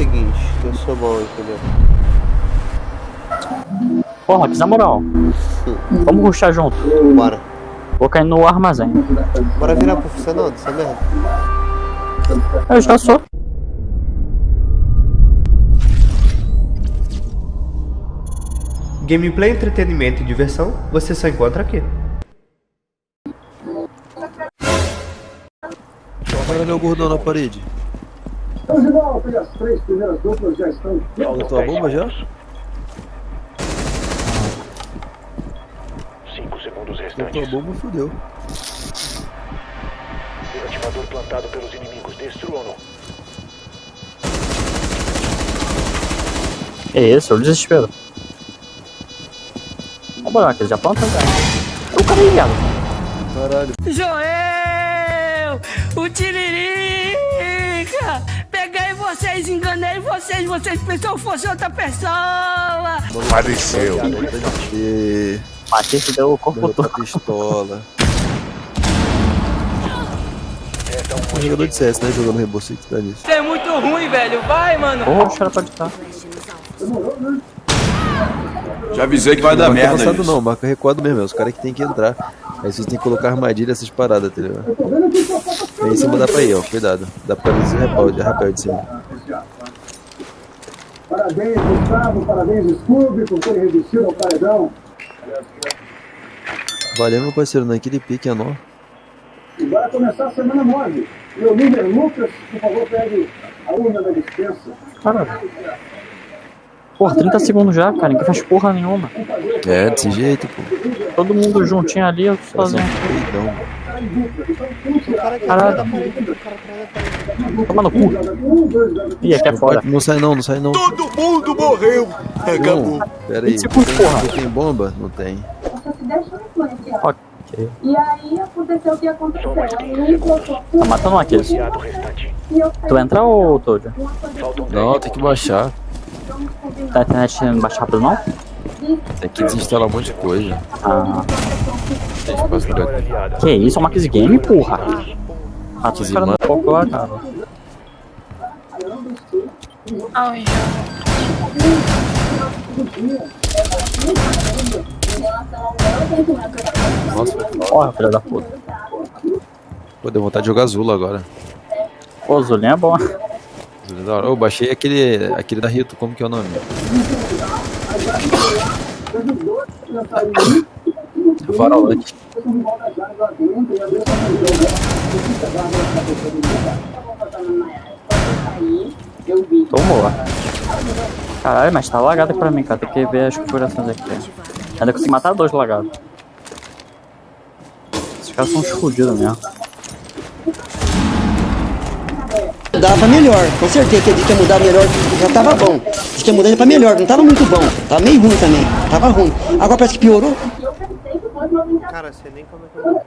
seguinte, eu sou bom, entendeu? Porra, que na moral. Vamos ruxar junto. Bora. Vou cair no armazém. Bora virar pro funcionando, essa merda. Eu já sou. Gameplay, entretenimento e diversão, você só encontra aqui. Olha o gordão na parede. Original, as três primeiras duplas já estão Botou a bomba já? 5 segundos Botou a restantes. bomba, fodeu. Desativador plantado pelos inimigos. Destruam-no. É esse, é o desespero. Ó, bora, aquele já planta já. O cara é ligado. Caralho. Joel! O Tiririca! Vocês, enganei vocês, vocês pensam que fosse outra pessoa! Apareceu. Matei que deu o corpo Botou todo. a pistola. Um É jogador de CS, né? Jogando Rainbow Six, dá nisso. Você é muito ruim, velho! Vai, mano! Porra, o cara pode estar. Já avisei que vai dar Não marca merda avançado isso. não, marca recuado mesmo, é os caras que tem que entrar. Aí vocês tem que colocar armadilha essas paradas, tá ligado? Aí em cima dá pra ir, ó, cuidado. Dá pra ver esse rapel, de rapel de cima. Parabéns, Gustavo, parabéns, Scooby, por terem resistido ao paredão. Valeu, meu parceiro, naquele pique é nó. E bora começar a semana 9. Meu líder Lucas, por favor, pegue a urna da dispensa. Caralho. Porra, 30 segundos já, cara. Ninguém faz porra nenhuma. É, desse jeito, pô. Todo mundo juntinho ali, eu tô Faz um. Caralho. Toma no cu. Ih, aqui é foda. Não sai não, não sai não. Todo mundo morreu. Acabou. Não, pera aí. 20 segundos, Tem, porra. tem bomba? Não tem. Ok. E aí aconteceu o que aconteceu. Tá matando um e eu Tu vai entrar ou Toad? Não, tem que baixar. Tá a internet não baixa rápido não? Tem que desinstalar um monte de coisa. Ah. Tem espaço pra... aliada. Que isso, é uma Max Game, porra. Max foco lá, cara. Ai, Nossa, Porra, filha da puta. pô, deu vontade de jogar azul agora. Pô, o Zulinho é bom. É da hora. Eu baixei aquele, aquele da Rito, como que é o nome? Farolante. Tomou. Caralho, mas tá lagado aqui pra mim, cara. Tem que ver as configurações aqui. Ainda consegui matar dois lagados. Esses caras são uns fudidos mesmo. Pra melhor, com certeza. Que ele quer mudar melhor, já tava bom. Diz que ia mudar pra melhor, não tava muito bom. Tava meio ruim também, tava ruim. Agora parece que piorou. Cara, você nem como é que eu morri.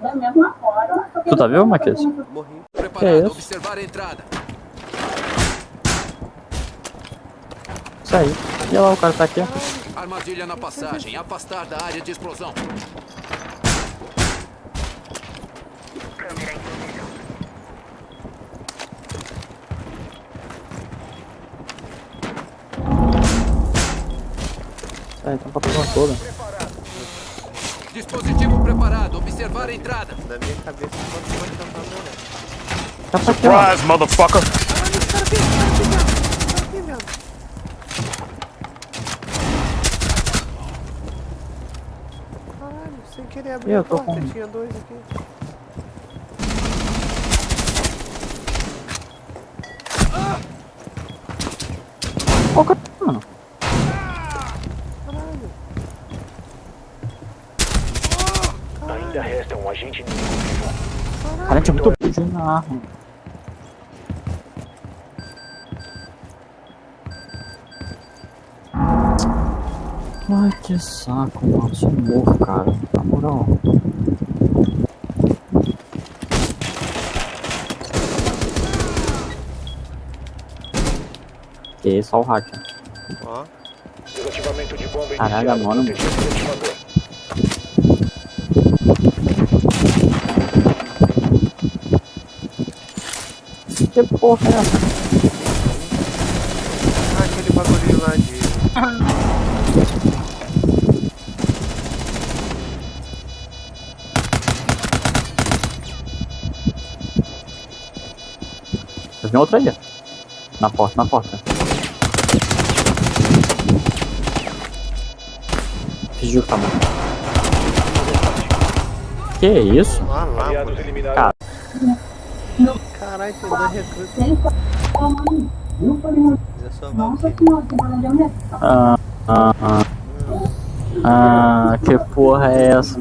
da mesma forma. Tu tá vivo, Marquês? Morri. Que é isso? observar a entrada. Isso aí. E lá, o cara tá aqui. Armadilha na passagem. Afastar da área de explosão. É, então pra porra toda. Dispositivo preparado. Observar a entrada. Na minha cabeça, quando pode cantar melhor. Tá pra aqui, ó. motherfucker. Caralho, sem querer abrir Eu a tô porta, com- tinha dois aqui. Ó, o cara, mano. Ainda resta um agente inimigo. Cara, a gente é muito burro na arma. Ai, que saco, mano. Sou morro, cara. Na moral. Que isso, ó o hacker. Ó. Desativamento de bomba Caralho, mano. Que porra é essa? aquele bagulho lá de. Tem outra aí, ó. Na porta, na porta. Fingiu que tá morto. Que isso? Ah Cara. Caralho, tem dois recrutas. Ele falou, mano, eu falei, mano, Mas é só nossa senhora, que barulho de. Ah, ah, ah. Ah, que porra é essa?